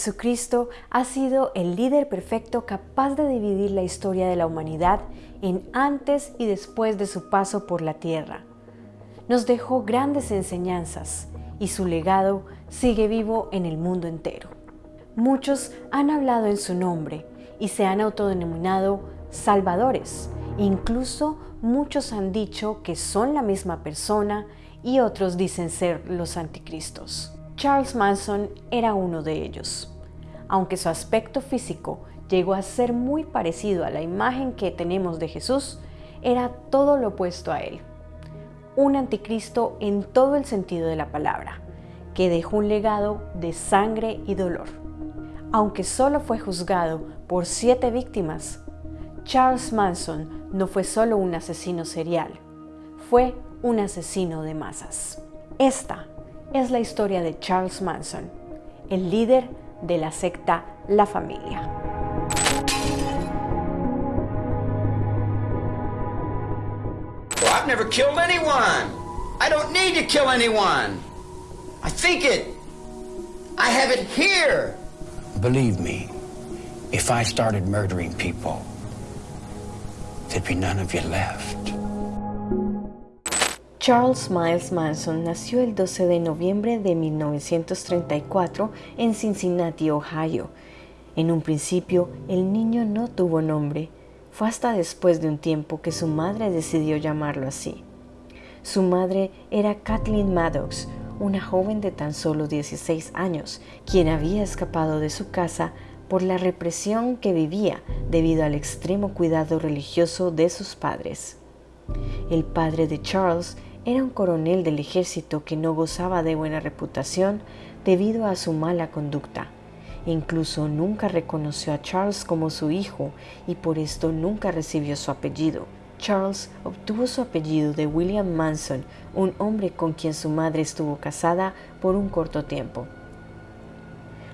Jesucristo ha sido el líder perfecto capaz de dividir la historia de la humanidad en antes y después de su paso por la tierra. Nos dejó grandes enseñanzas y su legado sigue vivo en el mundo entero. Muchos han hablado en su nombre y se han autodenominado salvadores. Incluso muchos han dicho que son la misma persona y otros dicen ser los anticristos. Charles Manson era uno de ellos. Aunque su aspecto físico llegó a ser muy parecido a la imagen que tenemos de Jesús, era todo lo opuesto a él. Un anticristo en todo el sentido de la palabra, que dejó un legado de sangre y dolor. Aunque solo fue juzgado por siete víctimas, Charles Manson no fue solo un asesino serial, fue un asesino de masas. Esta es la historia de Charles Manson, el líder de la secta La Familia. Well, I've never killed anyone. I don't need to kill anyone. I think it. I have it here. Believe me, if I started murdering people, there'd be none of you left. Charles Miles Manson nació el 12 de noviembre de 1934 en Cincinnati, Ohio. En un principio, el niño no tuvo nombre. Fue hasta después de un tiempo que su madre decidió llamarlo así. Su madre era Kathleen Maddox, una joven de tan solo 16 años, quien había escapado de su casa por la represión que vivía debido al extremo cuidado religioso de sus padres. El padre de Charles era un coronel del ejército que no gozaba de buena reputación debido a su mala conducta. Incluso nunca reconoció a Charles como su hijo y por esto nunca recibió su apellido. Charles obtuvo su apellido de William Manson, un hombre con quien su madre estuvo casada por un corto tiempo.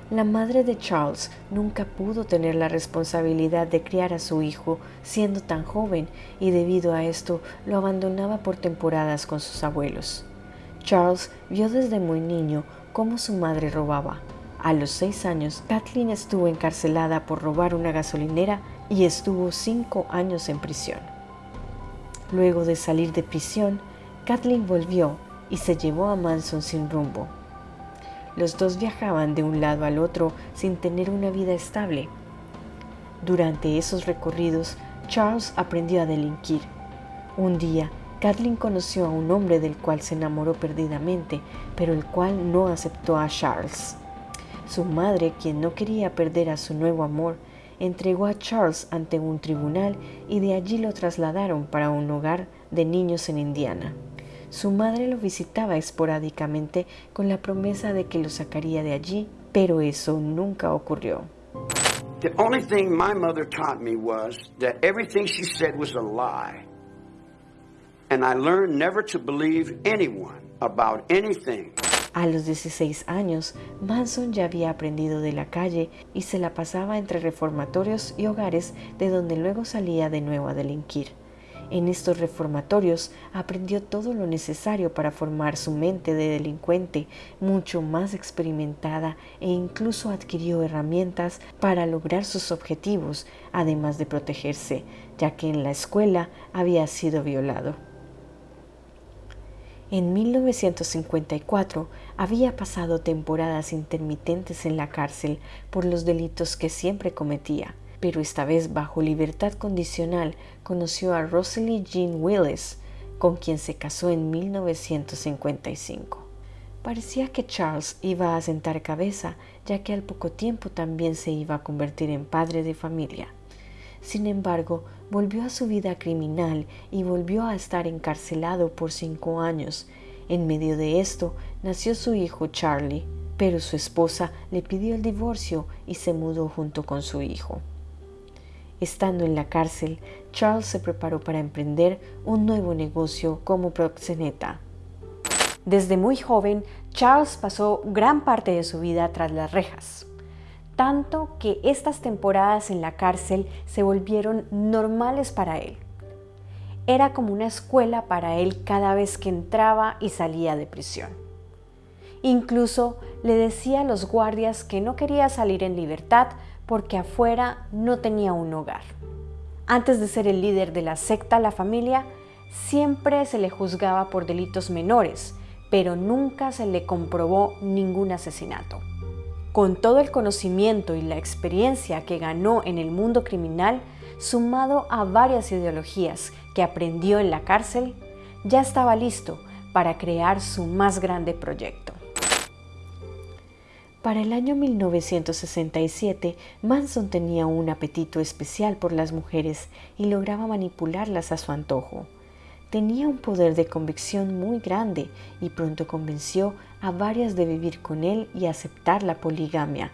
La madre de Charles nunca pudo tener la responsabilidad de criar a su hijo siendo tan joven y debido a esto lo abandonaba por temporadas con sus abuelos. Charles vio desde muy niño cómo su madre robaba. A los seis años, Kathleen estuvo encarcelada por robar una gasolinera y estuvo cinco años en prisión. Luego de salir de prisión, Kathleen volvió y se llevó a Manson sin rumbo. Los dos viajaban de un lado al otro sin tener una vida estable. Durante esos recorridos, Charles aprendió a delinquir. Un día, Kathleen conoció a un hombre del cual se enamoró perdidamente, pero el cual no aceptó a Charles. Su madre, quien no quería perder a su nuevo amor, entregó a Charles ante un tribunal y de allí lo trasladaron para un hogar de niños en Indiana. Su madre lo visitaba esporádicamente con la promesa de que lo sacaría de allí, pero eso nunca ocurrió. The only thing my mother taught me was that everything she said was a lie. And I learned never to believe anyone about anything. A los 16 años, Manson ya había aprendido de la calle y se la pasaba entre reformatorios y hogares de donde luego salía de nuevo a delinquir. En estos reformatorios aprendió todo lo necesario para formar su mente de delincuente mucho más experimentada e incluso adquirió herramientas para lograr sus objetivos, además de protegerse, ya que en la escuela había sido violado. En 1954 había pasado temporadas intermitentes en la cárcel por los delitos que siempre cometía pero esta vez bajo libertad condicional conoció a Rosalie Jean Willis, con quien se casó en 1955. Parecía que Charles iba a sentar cabeza, ya que al poco tiempo también se iba a convertir en padre de familia. Sin embargo, volvió a su vida criminal y volvió a estar encarcelado por cinco años. En medio de esto nació su hijo Charlie, pero su esposa le pidió el divorcio y se mudó junto con su hijo. Estando en la cárcel, Charles se preparó para emprender un nuevo negocio como proxeneta. Desde muy joven, Charles pasó gran parte de su vida tras las rejas, tanto que estas temporadas en la cárcel se volvieron normales para él. Era como una escuela para él cada vez que entraba y salía de prisión. Incluso le decía a los guardias que no quería salir en libertad porque afuera no tenía un hogar. Antes de ser el líder de la secta La Familia, siempre se le juzgaba por delitos menores, pero nunca se le comprobó ningún asesinato. Con todo el conocimiento y la experiencia que ganó en el mundo criminal, sumado a varias ideologías que aprendió en la cárcel, ya estaba listo para crear su más grande proyecto. Para el año 1967, Manson tenía un apetito especial por las mujeres y lograba manipularlas a su antojo. Tenía un poder de convicción muy grande y pronto convenció a varias de vivir con él y aceptar la poligamia.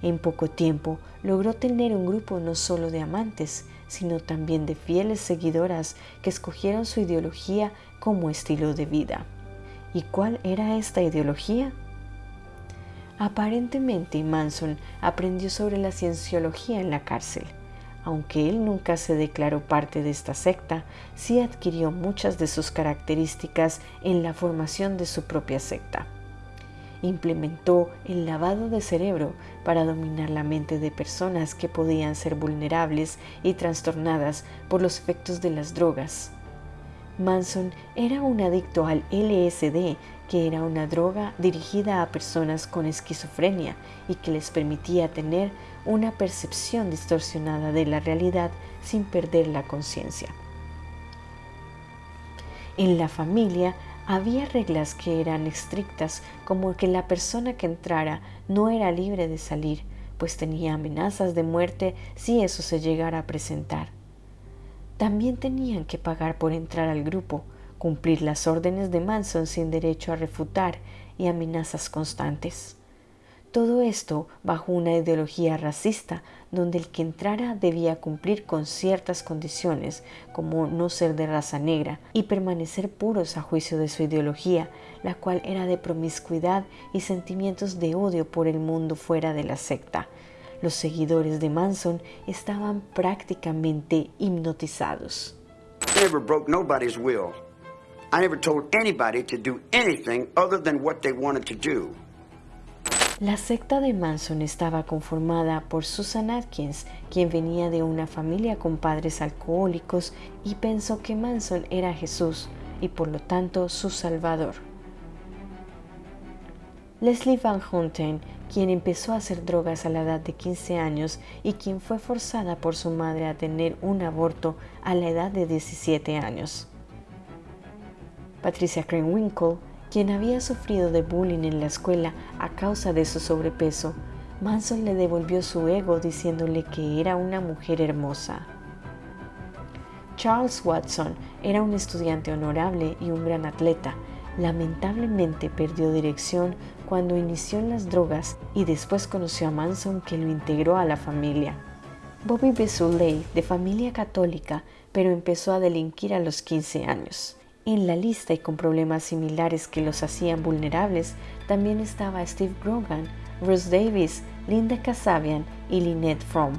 En poco tiempo logró tener un grupo no solo de amantes, sino también de fieles seguidoras que escogieron su ideología como estilo de vida. ¿Y cuál era esta ideología? Aparentemente Manson aprendió sobre la cienciología en la cárcel aunque él nunca se declaró parte de esta secta, sí adquirió muchas de sus características en la formación de su propia secta. Implementó el lavado de cerebro para dominar la mente de personas que podían ser vulnerables y trastornadas por los efectos de las drogas. Manson era un adicto al LSD, que era una droga dirigida a personas con esquizofrenia y que les permitía tener una percepción distorsionada de la realidad sin perder la conciencia. En la familia había reglas que eran estrictas como que la persona que entrara no era libre de salir, pues tenía amenazas de muerte si eso se llegara a presentar. También tenían que pagar por entrar al grupo, cumplir las órdenes de Manson sin derecho a refutar y amenazas constantes. Todo esto bajo una ideología racista donde el que entrara debía cumplir con ciertas condiciones como no ser de raza negra y permanecer puros a juicio de su ideología, la cual era de promiscuidad y sentimientos de odio por el mundo fuera de la secta. Los seguidores de Manson estaban prácticamente hipnotizados. never broke nobody's will. I never told anybody to do anything other than what they wanted to do. La secta de Manson estaba conformada por Susan Atkins, quien venía de una familia con padres alcohólicos y pensó que Manson era Jesús y por lo tanto su Salvador. Leslie Van Houten, quien empezó a hacer drogas a la edad de 15 años y quien fue forzada por su madre a tener un aborto a la edad de 17 años. Patricia Krenwinkel, quien había sufrido de bullying en la escuela a causa de su sobrepeso, Manson le devolvió su ego diciéndole que era una mujer hermosa. Charles Watson era un estudiante honorable y un gran atleta. Lamentablemente perdió dirección cuando inició en las drogas y después conoció a Manson que lo integró a la familia. Bobby Besuley, de familia católica, pero empezó a delinquir a los 15 años. En la lista y con problemas similares que los hacían vulnerables también estaba Steve Grogan, Russ Davis, Linda Kasabian y Lynette Fromm,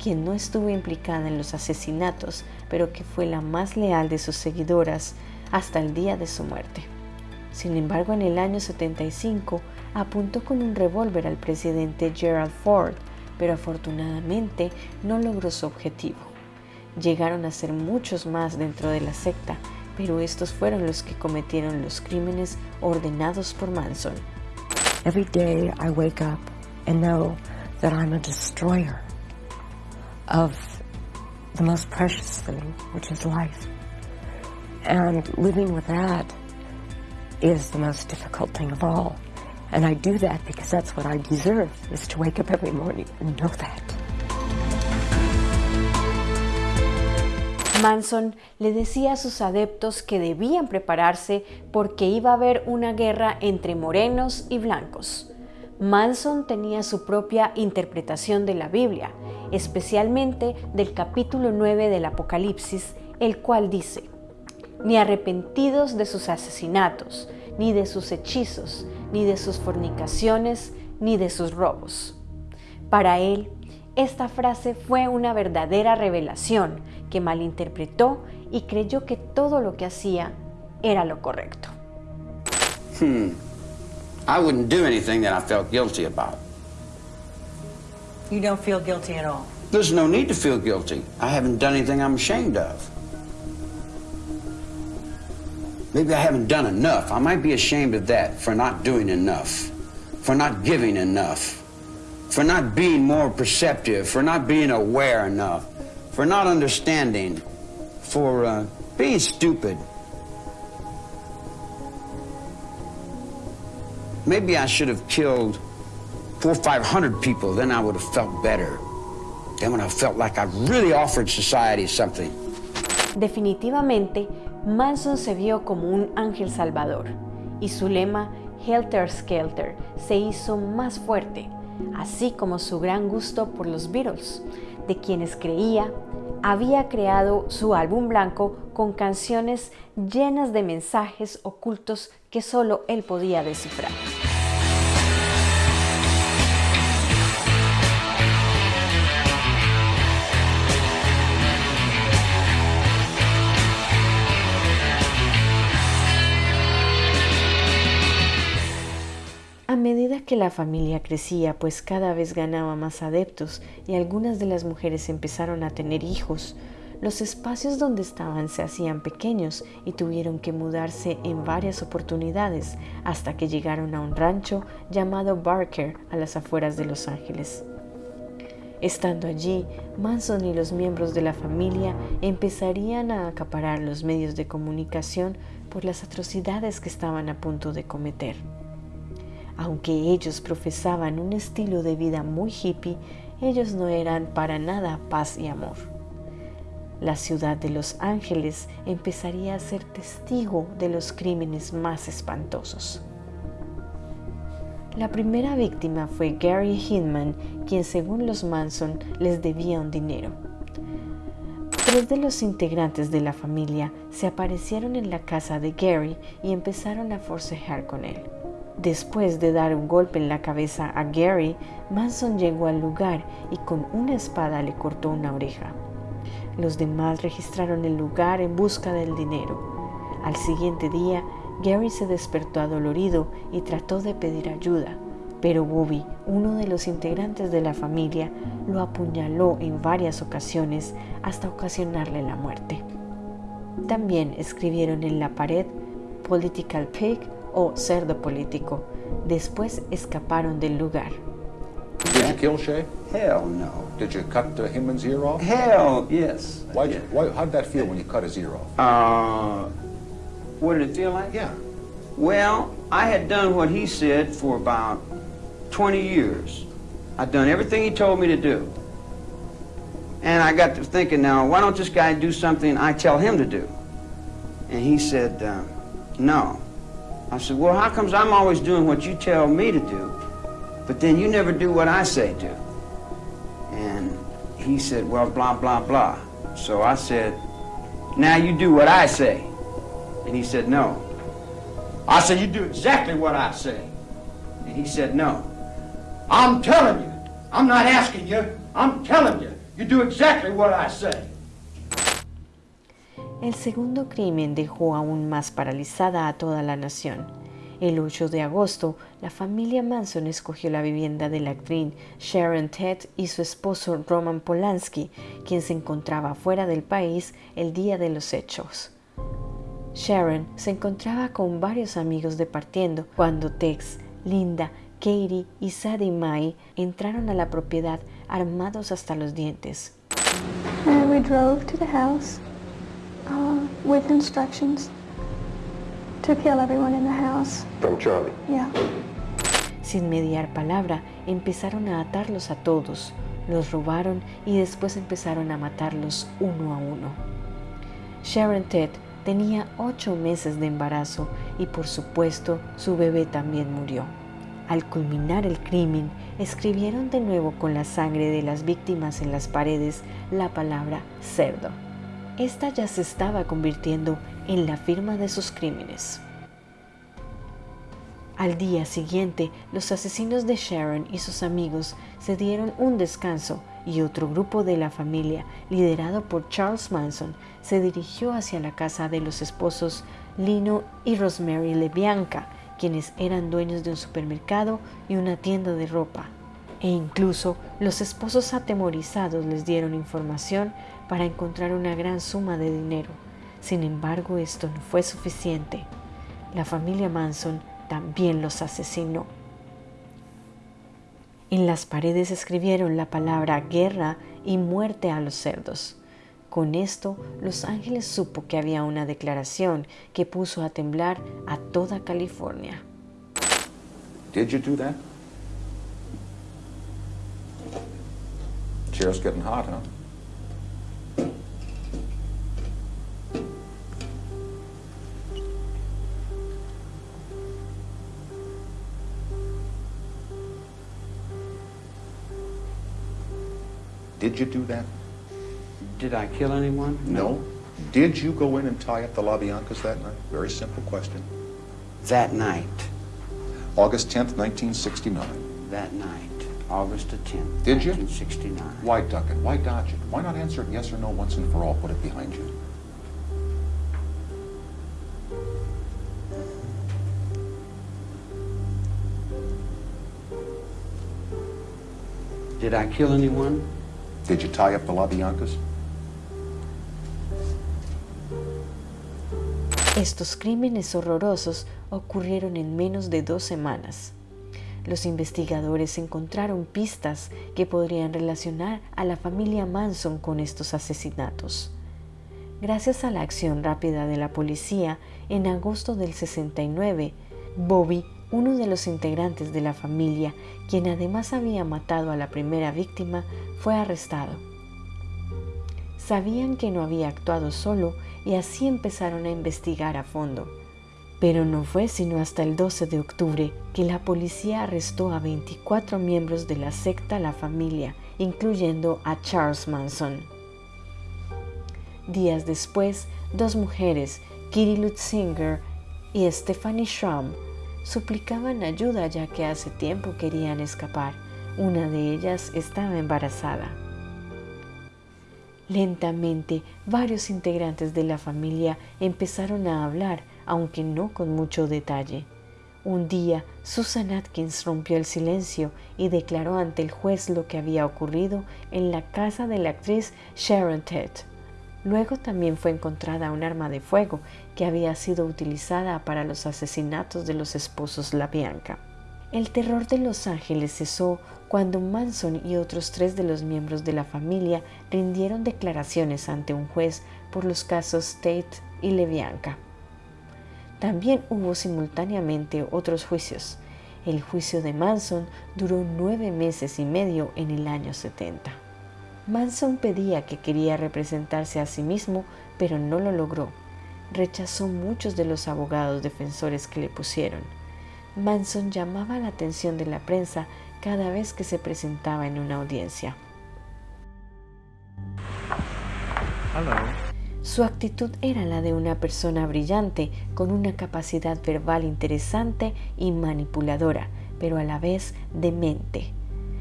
quien no estuvo implicada en los asesinatos, pero que fue la más leal de sus seguidoras hasta el día de su muerte. Sin embargo, en el año 75 apuntó con un revólver al presidente Gerald Ford, pero afortunadamente no logró su objetivo. Llegaron a ser muchos más dentro de la secta pero estos fueron los que cometieron los crímenes ordenados por Manson. Every day I wake up and know that I'm a destroyer of the most precious thing, which is life. And living with that is the most difficult thing of all. And I do that because that's what I deserve, is to wake up every morning and know that. Manson le decía a sus adeptos que debían prepararse porque iba a haber una guerra entre morenos y blancos. Manson tenía su propia interpretación de la Biblia, especialmente del capítulo 9 del Apocalipsis, el cual dice, ni arrepentidos de sus asesinatos, ni de sus hechizos, ni de sus fornicaciones, ni de sus robos. Para él, esta frase fue una verdadera revelación que malinterpretó y creyó que todo lo que hacía era lo correcto. Hmm. I wouldn't do anything that I felt guilty about. You don't feel guilty at all? There's no need to feel guilty. I haven't done anything I'm ashamed of. Maybe I haven't done enough. I might be ashamed of that for not doing enough, for not giving enough, for not being more perceptive, for not being aware enough, for not understanding, for uh, being stupid. Maybe I should have killed four or five hundred people, then I would have felt better. Then when I felt like I really offered society something. Definitivamente, Manson se vio como un ángel salvador y su lema Helter Skelter se hizo más fuerte, así como su gran gusto por los Beatles, de quienes creía había creado su álbum blanco con canciones llenas de mensajes ocultos que solo él podía descifrar. A medida que la familia crecía, pues cada vez ganaba más adeptos y algunas de las mujeres empezaron a tener hijos, los espacios donde estaban se hacían pequeños y tuvieron que mudarse en varias oportunidades hasta que llegaron a un rancho llamado Barker a las afueras de Los Ángeles. Estando allí, Manson y los miembros de la familia empezarían a acaparar los medios de comunicación por las atrocidades que estaban a punto de cometer. Aunque ellos profesaban un estilo de vida muy hippie, ellos no eran para nada paz y amor. La ciudad de Los Ángeles empezaría a ser testigo de los crímenes más espantosos. La primera víctima fue Gary Hinman, quien según los Manson les debía un dinero. Tres de los integrantes de la familia se aparecieron en la casa de Gary y empezaron a forcejar con él. Después de dar un golpe en la cabeza a Gary, Manson llegó al lugar y con una espada le cortó una oreja. Los demás registraron el lugar en busca del dinero. Al siguiente día, Gary se despertó adolorido y trató de pedir ayuda, pero Bobby, uno de los integrantes de la familia, lo apuñaló en varias ocasiones hasta ocasionarle la muerte. También escribieron en la pared Political Pig o cerdo político. Después escaparon del lugar. Did you kill Shay? Hell no. Did you cut the Hinman's ear off? Hell yes. I Why, did. why, how did that feel when you cut his ear off? Uh, what did it feel like? Yeah. Well, I had done what he said for about 20 years. I'd done everything he told me to do. And I got to thinking now, why don't this guy do something I tell him to do? And he said, uh, no. I said, well, how comes I'm always doing what you tell me to do, but then you never do what I say do? And he said, well, blah, blah, blah. So I said, now you do what I say. And he said, no. I said, you do exactly what I say. And he said, no. I'm telling you. I'm not asking you. I'm telling you. You do exactly what I say. El segundo crimen dejó aún más paralizada a toda la nación. El 8 de agosto, la familia Manson escogió la vivienda de la actriz Sharon Tate y su esposo Roman Polanski, quien se encontraba fuera del país el día de los hechos. Sharon se encontraba con varios amigos departiendo cuando Tex, Linda, Katie y Sadie Mae entraron a la propiedad armados hasta los dientes. And we drove to the house uh, with instructions to kill everyone in the house. From Charlie. Yeah. Sin mediar palabra, empezaron a atarlos a todos, los robaron y después empezaron a matarlos uno a uno. Sharon Ted tenía ocho meses de embarazo y por supuesto su bebé también murió. Al culminar el crimen, escribieron de nuevo con la sangre de las víctimas en las paredes la palabra cerdo. Esta ya se estaba convirtiendo en la firma de sus crímenes. Al día siguiente, los asesinos de Sharon y sus amigos se dieron un descanso y otro grupo de la familia, liderado por Charles Manson, se dirigió hacia la casa de los esposos Lino y Rosemary LeBianca, quienes eran dueños de un supermercado y una tienda de ropa. E incluso los esposos atemorizados les dieron información para encontrar una gran suma de dinero. Sin embargo, esto no fue suficiente. La familia Manson también los asesinó. En las paredes escribieron la palabra guerra y muerte a los cerdos. Con esto, Los Ángeles supo que había una declaración que puso a temblar a toda California. Did you do that? Chair's getting hot, huh? Did you do that? Did I kill anyone? No. Did you go in and tie up the LaBiancas that night? Very simple question. That night, August 10th, 1969. that night, August the 10th, Did you? 1969. Why duck it? Why dodge it? Why not answer it yes or no once and for all? Put it behind you. Did I kill anyone? Estos crímenes horrorosos ocurrieron en menos de dos semanas. Los investigadores encontraron pistas que podrían relacionar a la familia Manson con estos asesinatos. Gracias a la acción rápida de la policía, en agosto del 69, Bobby, uno de los integrantes de la familia, quien además había matado a la primera víctima, fue arrestado. Sabían que no había actuado solo y así empezaron a investigar a fondo. Pero no fue sino hasta el 12 de octubre que la policía arrestó a 24 miembros de la secta La Familia, incluyendo a Charles Manson. Días después, dos mujeres, Kitty Lutzinger y Stephanie Schramm, suplicaban ayuda ya que hace tiempo querían escapar. Una de ellas estaba embarazada. Lentamente, varios integrantes de la familia empezaron a hablar, aunque no con mucho detalle. Un día, Susan Atkins rompió el silencio y declaró ante el juez lo que había ocurrido en la casa de la actriz Sharon Tate. Luego también fue encontrada un arma de fuego que había sido utilizada para los asesinatos de los esposos La Bianca. El terror de Los Ángeles cesó cuando Manson y otros tres de los miembros de la familia rindieron declaraciones ante un juez por los casos Tate y LeBianca. También hubo simultáneamente otros juicios. El juicio de Manson duró nueve meses y medio en el año 70. Manson pedía que quería representarse a sí mismo, pero no lo logró. Rechazó muchos de los abogados defensores que le pusieron. Manson llamaba la atención de la prensa cada vez que se presentaba en una audiencia. Su actitud era la de una persona brillante, con una capacidad verbal interesante y manipuladora, pero a la vez demente.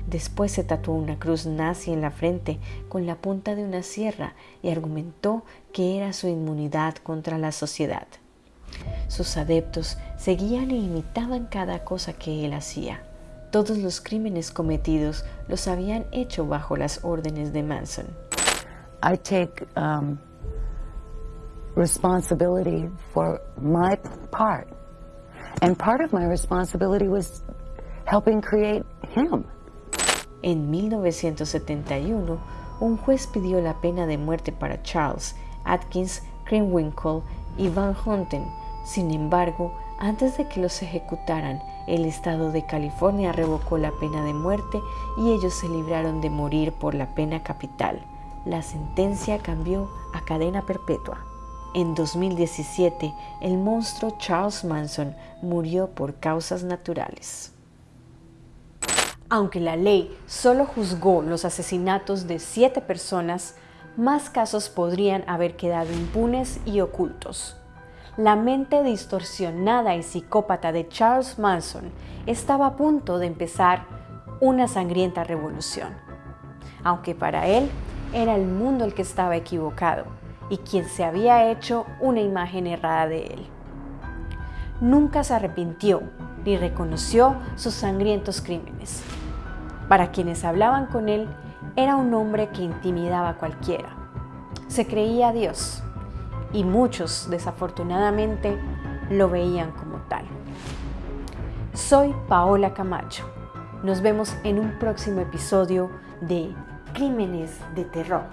Después se tatuó una cruz nazi en la frente con la punta de una sierra y argumentó que era su inmunidad contra la sociedad. Sus adeptos seguían e imitaban cada cosa que él hacía. Todos los crímenes cometidos los habían hecho bajo las órdenes de Manson. I take um, responsibility for my part. And part of my responsibility was helping create him. En 1971, un juez pidió la pena de muerte para Charles, Atkins, Krenwinkel y Van Houten. Sin embargo, antes de que los ejecutaran, el estado de California revocó la pena de muerte y ellos se libraron de morir por la pena capital. La sentencia cambió a cadena perpetua. En 2017, el monstruo Charles Manson murió por causas naturales. Aunque la ley solo juzgó los asesinatos de siete personas, más casos podrían haber quedado impunes y ocultos. La mente distorsionada y psicópata de Charles Manson estaba a punto de empezar una sangrienta revolución. Aunque para él era el mundo el que estaba equivocado y quien se había hecho una imagen errada de él. nunca se arrepintió ni reconoció sus sangrientos crímenes. Para quienes hablaban con él, era un hombre que intimidaba a cualquiera. Se creía Dios y muchos, desafortunadamente, lo veían como tal. Soy Paola Camacho. Nos vemos en un próximo episodio de Crímenes de Terror.